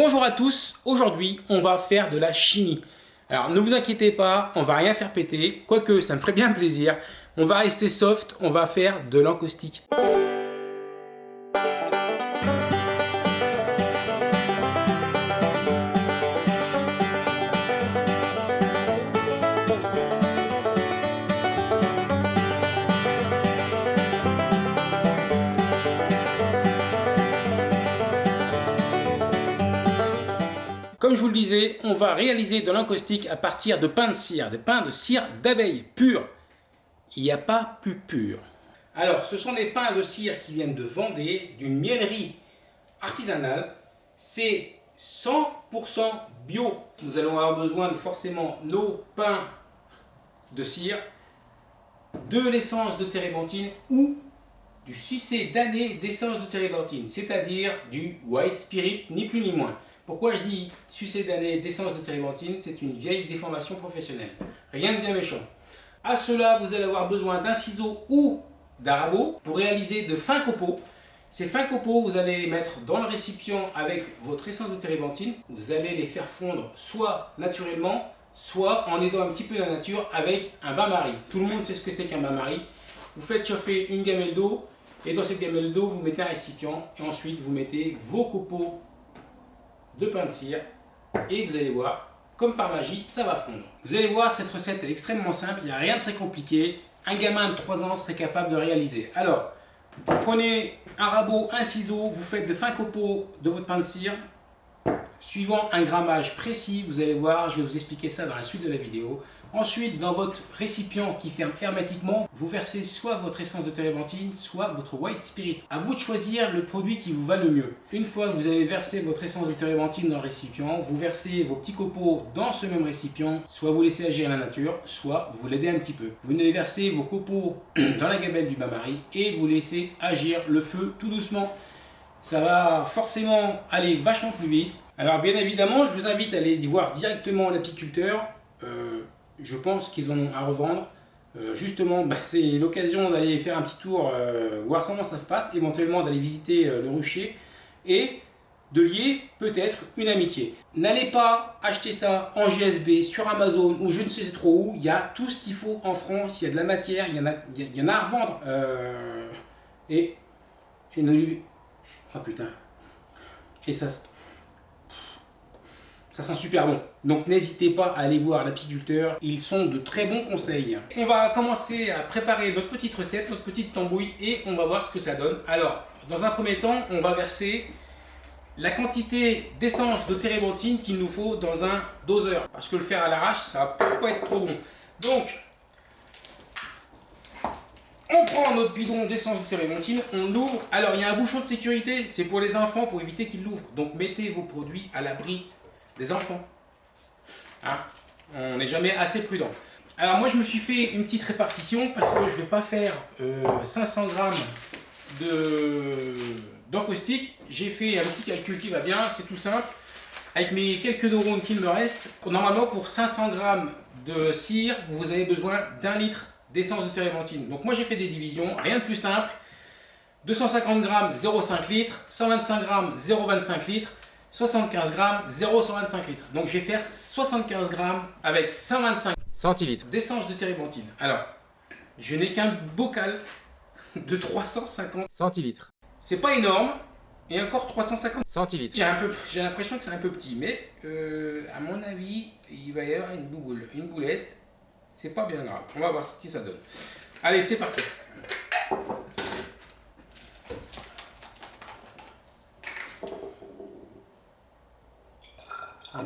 Bonjour à tous, aujourd'hui on va faire de la chimie. Alors ne vous inquiétez pas, on va rien faire péter, quoique ça me ferait bien plaisir. On va rester soft, on va faire de l'encaustique. Comme je vous le disais, on va réaliser de l'encaustique à partir de pain de cire, des pains de cire d'abeille pur. Il n'y a pas plus pur. Alors, ce sont des pains de cire qui viennent de Vendée, d'une miellerie artisanale. C'est 100% bio. Nous allons avoir besoin de forcément nos pains de cire, de l'essence de térébenthine ou du sucé d'année d'essence de térébenthine, c'est-à-dire du white spirit, ni plus ni moins. Pourquoi je dis sucé d'année d'essence de térébenthine C'est une vieille déformation professionnelle. Rien de bien méchant. À cela, vous allez avoir besoin d'un ciseau ou d'un rabot pour réaliser de fins copeaux. Ces fins copeaux, vous allez les mettre dans le récipient avec votre essence de térébenthine. Vous allez les faire fondre soit naturellement, soit en aidant un petit peu la nature avec un bain-marie. Tout le monde sait ce que c'est qu'un bain-marie. Vous faites chauffer une gamelle d'eau et dans cette gamelle d'eau, vous mettez un récipient et ensuite vous mettez vos copeaux de pain de cire et vous allez voir, comme par magie, ça va fondre. Vous allez voir, cette recette est extrêmement simple, il n'y a rien de très compliqué. Un gamin de 3 ans serait capable de réaliser. Alors, vous prenez un rabot, un ciseau, vous faites de fins copeaux de votre pain de cire, suivant un grammage précis, vous allez voir, je vais vous expliquer ça dans la suite de la vidéo. Ensuite, dans votre récipient qui ferme hermétiquement, vous versez soit votre essence de térébenthine, soit votre white spirit. À vous de choisir le produit qui vous va le mieux. Une fois que vous avez versé votre essence de térébenthine dans le récipient, vous versez vos petits copeaux dans ce même récipient, soit vous laissez agir la nature, soit vous l'aidez un petit peu. Vous venez verser vos copeaux dans la gabelle du bain-marie et vous laissez agir le feu tout doucement ça va forcément aller vachement plus vite. Alors bien évidemment, je vous invite à aller voir directement l'apiculteur. Euh, je pense qu'ils ont à revendre. Euh, justement, bah, c'est l'occasion d'aller faire un petit tour, euh, voir comment ça se passe, éventuellement d'aller visiter le rucher et de lier peut-être une amitié. N'allez pas acheter ça en GSB, sur Amazon ou je ne sais trop où. Il y a tout ce qu'il faut en France, il y a de la matière, il y en a, à revendre. et, et Oh putain. Et ça, ça sent super bon. Donc n'hésitez pas à aller voir l'apiculteur, ils sont de très bons conseils. On va commencer à préparer notre petite recette, notre petite tambouille et on va voir ce que ça donne. Alors, dans un premier temps, on va verser la quantité d'essence de térébenthine qu'il nous faut dans un doseur. Parce que le faire à l'arrache, ça va pas être trop bon. Donc, on prend notre bidon d'essence de térébenthine, on l'ouvre. Alors, il y a un bouchon de sécurité, c'est pour les enfants, pour éviter qu'ils l'ouvrent. Donc, mettez vos produits à l'abri des enfants. Hein on n'est jamais assez prudent. Alors, moi, je me suis fait une petite répartition parce que je ne vais pas faire 500 euh, grammes d'encaustique. J'ai fait un petit calcul qui va bien, c'est tout simple. Avec mes quelques neurones qu'il me reste, normalement, pour 500 grammes de cire, vous avez besoin d'un litre d'essence de térébenthine. Donc moi j'ai fait des divisions, rien de plus simple. 250 grammes 0,5 litres, 125 grammes 0,25 litres, 75 grammes 0,125 litres. Donc je vais faire 75 grammes avec 125 centilitres d'essence de térébenthine. Alors, je n'ai qu'un bocal de 350 centilitres. C'est pas énorme, et encore 350 centilitres. J'ai l'impression que c'est un peu petit, mais euh, à mon avis, il va y avoir une boule, une boulette c'est pas bien grave. On va voir ce que ça donne. Allez, c'est parti.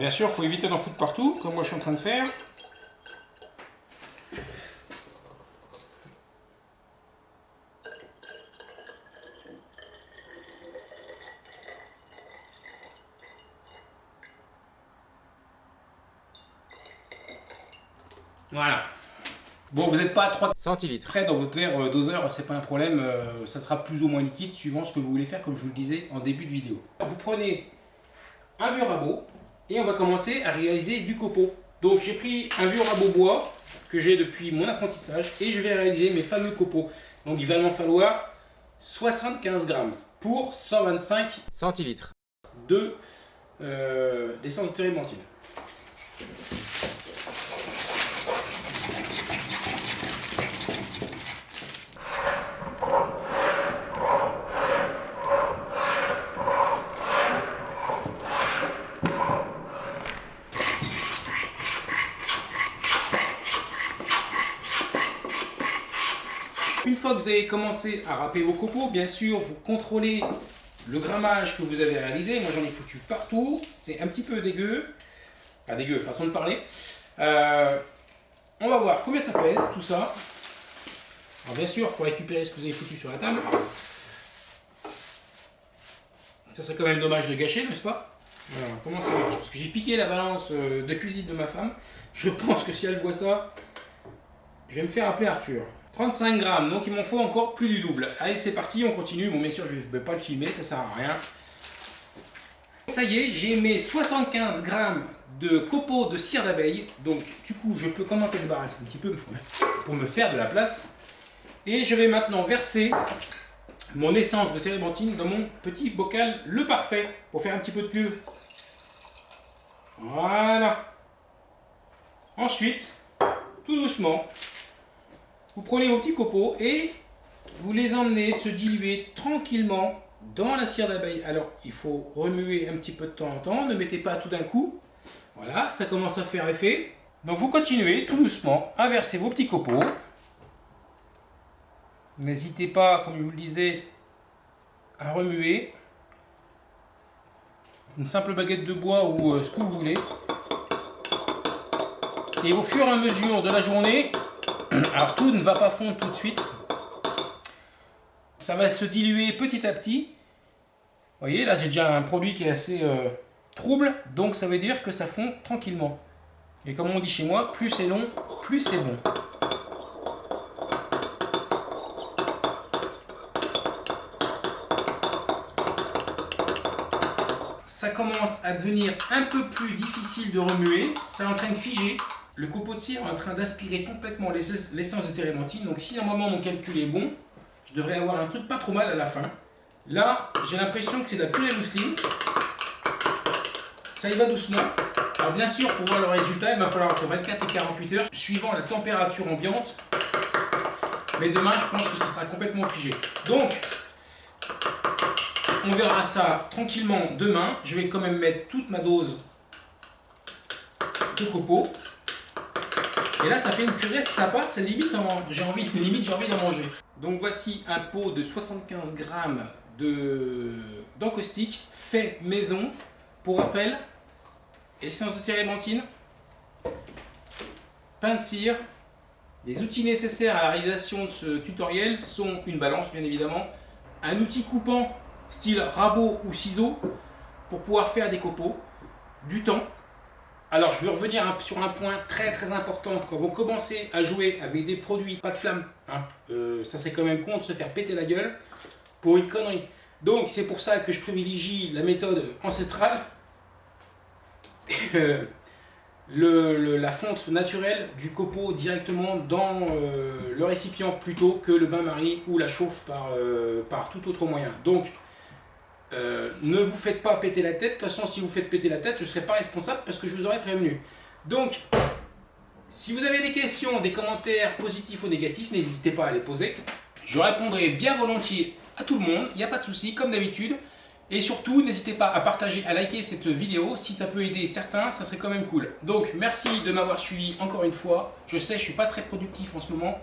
Bien sûr, il faut éviter d'en foutre partout, comme moi je suis en train de faire. Voilà. Bon, vous n'êtes pas à 3 centilitres. Près dans votre verre euh, doseur, c'est pas un problème, euh, ça sera plus ou moins liquide suivant ce que vous voulez faire, comme je vous le disais en début de vidéo. Vous prenez un vieux rabot et on va commencer à réaliser du copeau. Donc j'ai pris un vieux rabot bois que j'ai depuis mon apprentissage et je vais réaliser mes fameux copeaux. Donc il va m'en falloir 75 grammes pour 125 centilitres de euh, d'essence de térébenthine. Fois que vous avez commencé à râper vos copeaux, bien sûr, vous contrôlez le grammage que vous avez réalisé. Moi, j'en ai foutu partout. C'est un petit peu dégueu. Pas dégueu, façon de parler. Euh, on va voir combien ça pèse, tout ça. Alors, bien sûr, il faut récupérer ce que vous avez foutu sur la table. Ça serait quand même dommage de gâcher, n'est-ce pas? Comment ça marche? Parce que j'ai piqué la balance euh, de cuisine de ma femme. Je pense que si elle voit ça, je vais me faire appeler Arthur. 35 grammes, donc il m'en faut encore plus du double. Allez, c'est parti, on continue. Bon, bien sûr, je ne vais pas le filmer, ça sert à rien. Ça y est, j'ai mes 75 grammes de copeaux de cire d'abeille. Donc, du coup, je peux commencer à débarrasser un petit peu pour me faire de la place. Et je vais maintenant verser mon essence de térébenthine dans mon petit bocal le parfait pour faire un petit peu de pub. Voilà. Ensuite, tout doucement, vous prenez vos petits copeaux et vous les emmenez se diluer tranquillement dans la cire d'abeille. Alors, il faut remuer un petit peu de temps en temps, ne mettez pas tout d'un coup. Voilà, ça commence à faire effet. Donc vous continuez tout doucement à verser vos petits copeaux. N'hésitez pas, comme je vous le disais, à remuer. Une simple baguette de bois ou euh, ce que vous voulez. Et au fur et à mesure de la journée, alors tout ne va pas fondre tout de suite. Ça va se diluer petit à petit. Vous voyez, là j'ai déjà un produit qui est assez euh, trouble, donc ça veut dire que ça fond tranquillement. Et comme on dit chez moi, plus c'est long, plus c'est bon. Ça commence à devenir un peu plus difficile de remuer, c'est en train de figer. Le copeau de cire est en train d'aspirer complètement l'essence de térébenthine. Donc si normalement mon calcul est bon, je devrais avoir un truc pas trop mal à la fin. Là, j'ai l'impression que c'est de la purée mousseline. Ça y va doucement. Alors bien sûr, pour voir le résultat, il va falloir entre 24 et 48 heures, suivant la température ambiante. Mais demain, je pense que ça sera complètement figé. Donc, on verra ça tranquillement demain. Je vais quand même mettre toute ma dose de copeaux. Et là, ça fait une purée, ça passe, limite, j'ai envie, limite, d'en manger. Donc voici un pot de 75 grammes d'encaustique fait maison. Pour rappel, essence de térébenthine, pain de cire. Les outils nécessaires à la réalisation de ce tutoriel sont une balance, bien évidemment, un outil coupant style rabot ou ciseau pour pouvoir faire des copeaux, du temps, alors, je veux revenir sur un point très très important. Quand vous commencez à jouer avec des produits pas de flamme, hein, euh, ça serait quand même con de se faire péter la gueule pour une connerie. Donc, c'est pour ça que je privilégie la méthode ancestrale. Euh, la fonte naturelle du copeau directement dans euh, le récipient plutôt que le bain-marie ou la chauffe par, par tout autre moyen. Donc, euh, ne vous faites pas péter la tête. De toute façon, si vous faites péter la tête, je ne serai pas responsable parce que je vous aurais prévenu. Donc, si vous avez des questions, des commentaires positifs ou négatifs, n'hésitez pas à les poser. Je répondrai bien volontiers à tout le monde, il n'y a pas de souci, comme d'habitude. Et surtout, n'hésitez pas à partager, à liker cette vidéo. Si ça peut aider certains, ça serait quand même cool. Donc, merci de m'avoir suivi encore une fois. Je sais, je ne suis pas très productif en ce moment.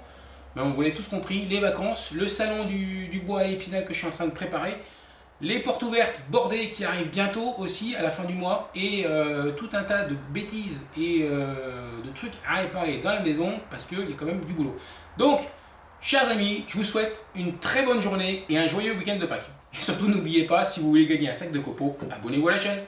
Mais on vous l'avez tous compris, les vacances, le salon du, du bois et épinal que je suis en train de préparer les portes ouvertes bordées qui arrivent bientôt aussi à la fin du mois et euh, tout un tas de bêtises et euh, de trucs à réparer dans la maison parce qu'il y a quand même du boulot. Donc, chers amis, je vous souhaite une très bonne journée et un joyeux week-end de Pâques. Et surtout, n'oubliez pas, si vous voulez gagner un sac de copeaux, abonnez-vous à la chaîne.